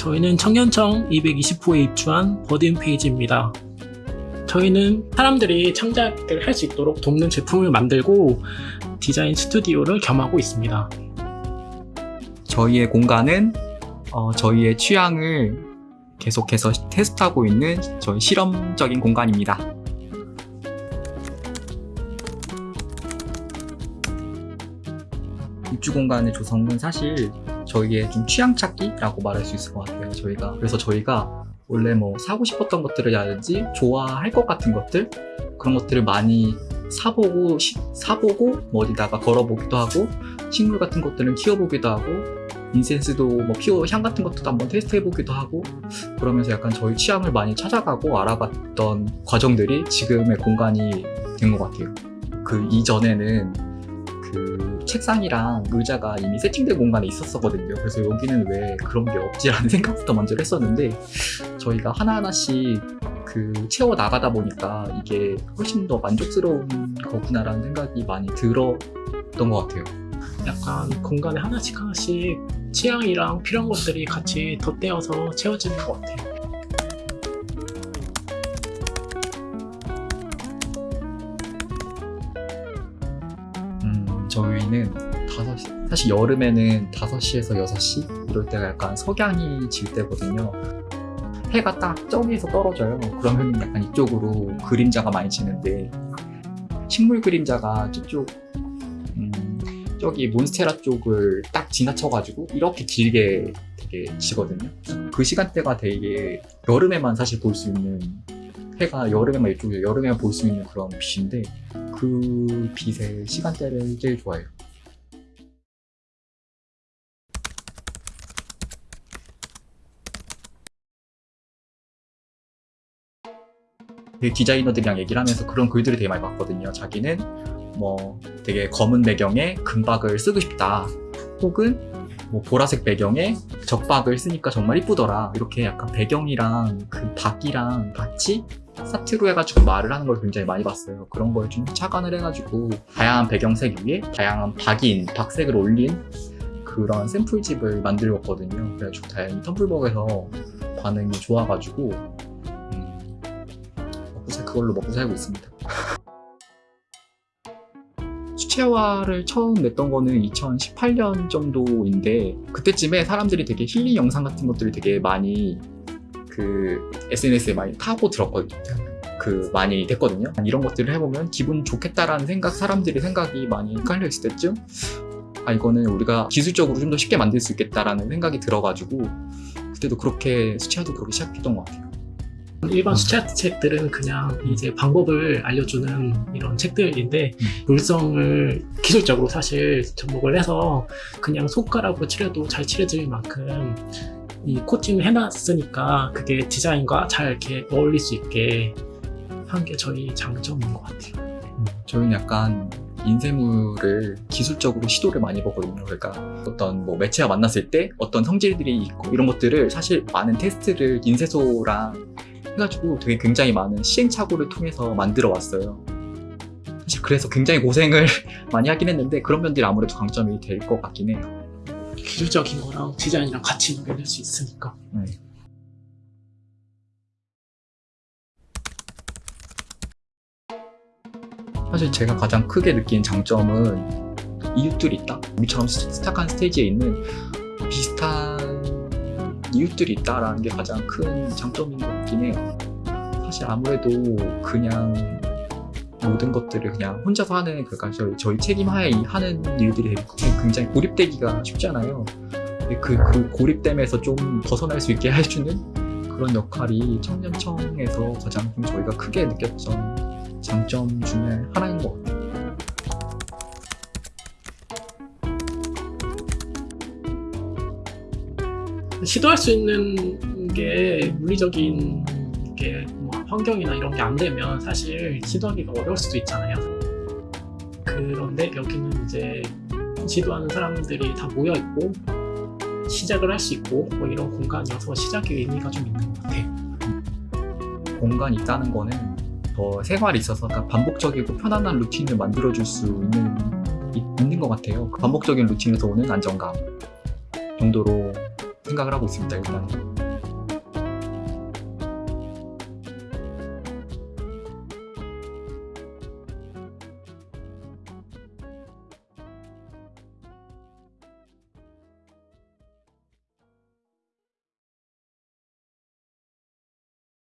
저희는 청년청 220호에 입주한 버딘 페이지입니다. 저희는 사람들이 창작을 할 수 있도록 돕는 제품을 만들고 디자인 스튜디오를 겸하고 있습니다. 저희의 공간은 어, 저희의 취향을 계속해서 테스트하고 있는 저희 실험적인 공간입니다. 입주 공간의 조성은 사실 저희의 좀 취향 찾기라고 말할 수 있을 것 같아요. 저희가 그래서 저희가 원래 뭐 사고 싶었던 것들이라든지 좋아할 것 같은 것들 그런 것들을 많이 사보고 시- 사보고 뭐 어디다가 걸어보기도 하고 식물 같은 것들은 키워보기도 하고 인센스도 뭐 피워 향 같은 것도 한번 테스트해보기도 하고 그러면서 약간 저희 취향을 많이 찾아가고 알아봤던 과정들이 지금의 공간이 된 것 같아요. 그 이전에는 그 책상이랑 의자가 이미 세팅된 공간에 있었거든요. 그래서 여기는 왜 그런 게 없지라는 생각부터 먼저 했었는데 저희가 하나하나씩 그 채워 나가다 보니까 이게 훨씬 더 만족스러운 거구나라는 생각이 많이 들었던 것 같아요. 약간 공간에 하나씩 하나씩 취향이랑 필요한 것들이 같이 덧대어서 채워지는 것 같아요. 저희는 5시, 사실 여름에는 5시에서 6시? 이럴 때가 약간 석양이 질 때거든요. 해가 딱 저기에서 떨어져요. 그러면 약간 이쪽으로 그림자가 많이 지는데, 식물 그림자가 저쪽, 음, 저기 몬스테라 쪽을 딱 지나쳐가지고 이렇게 길게 되게 지거든요. 그 시간대가 되게 여름에만 사실 볼 수 있는 해가 여름에만 이쪽에 여름에만 볼 수 있는 그런 빛인데 그 빛의 시간대를 제일 좋아해요. 되게 디자이너들이랑 얘기를 하면서 그런 글들을 되게 많이 봤거든요. 자기는 뭐 되게 검은 배경에 금박을 쓰고 싶다. 혹은 뭐 보라색 배경에 적박을 쓰니까 정말 이쁘더라. 이렇게 약간 배경이랑 그 박이랑 같이 사트로 해가지고 말을 하는 걸 굉장히 많이 봤어요. 그런 걸 좀 착안을 해가지고 다양한 배경색 위에 다양한 박인, 박색을 올린 그런 샘플집을 만들었거든요. 그래가지고 다행히 텀블벅에서 반응이 좋아가지고 음, 그걸로 먹고 살고 있습니다. 수채화를 처음 냈던 거는 2018년 정도인데 그때쯤에 사람들이 되게 힐링 영상 같은 것들을 되게 많이 그 SNS에 많이 타고 들었거든요. 그 많이 됐거든요. 이런 것들을 해보면 기분 좋겠다라는 생각, 사람들의 생각이 많이 깔려 있을 때쯤 아 이거는 우리가 기술적으로 좀 더 쉽게 만들 수 있겠다라는 생각이 들어가지고 그때도 그렇게 수채화도 그렇게 시작했던 것 같아요. 일반 수채 책들은 그냥 이제 방법을 알려주는 이런 책들인데 음. 물성을 기술적으로 사실 접목을 해서 그냥 손가락으로 칠해도 잘 칠해질 만큼 이 코팅을 해놨으니까 그게 디자인과 잘 이렇게 어울릴 수 있게 한 게 저희 장점인 것 같아요. 저희는 약간 인쇄물을 기술적으로 시도를 많이 보거든요. 그러니까 어떤 뭐 매체와 만났을 때 어떤 성질들이 있고 이런 것들을 사실 많은 테스트를 인쇄소랑 해가지고 되게 굉장히 많은 시행착오를 통해서 만들어 왔어요. 사실 그래서 굉장히 고생을 많이 하긴 했는데 그런 면들이 아무래도 강점이 될 것 같긴 해요. 기술적인 거랑 디자인이랑 같이 녹여낼 수 있으니까. 네. 사실 제가 가장 크게 느낀 장점은 이웃들이 있다. 우리처럼 스- 스탁한 스테이지에 있는 비슷한 이웃들이 있다라는 게 가장 큰 장점인 것 같긴 해요. 사실 아무래도 그냥 모든 것들을 그냥 혼자서 하는 그러니까 저희, 저희 책임하에 이- 하는 일들이 굉장히 고립되기가 쉽잖아요. 그, 그 고립됨에서 좀 벗어날 수 있게 해주는 그런 역할이 청년청에서 가장 좀 저희가 크게 느꼈던 장점 중에 하나인 것 같아요. 시도할 수 있는 게 물리적인 게 뭐 환경이나 이런 게 안 되면 사실 시도하기가 어려울 수도 있잖아요. 그런데 여기는 이제 시도하는 사람들이 다 모여 있고 시작을 할 수 있고 뭐 이런 공간이어서 시작의 의미가 좀 있는 것 같아요. 공간이 있다는 거는 더 생활에 있어서 반복적이고 편안한 루틴을 만들어줄 수 있는, 있는 것 같아요. 그 반복적인 루틴에서 오는 안정감 정도로 생각을 하고 있습니다, 일단.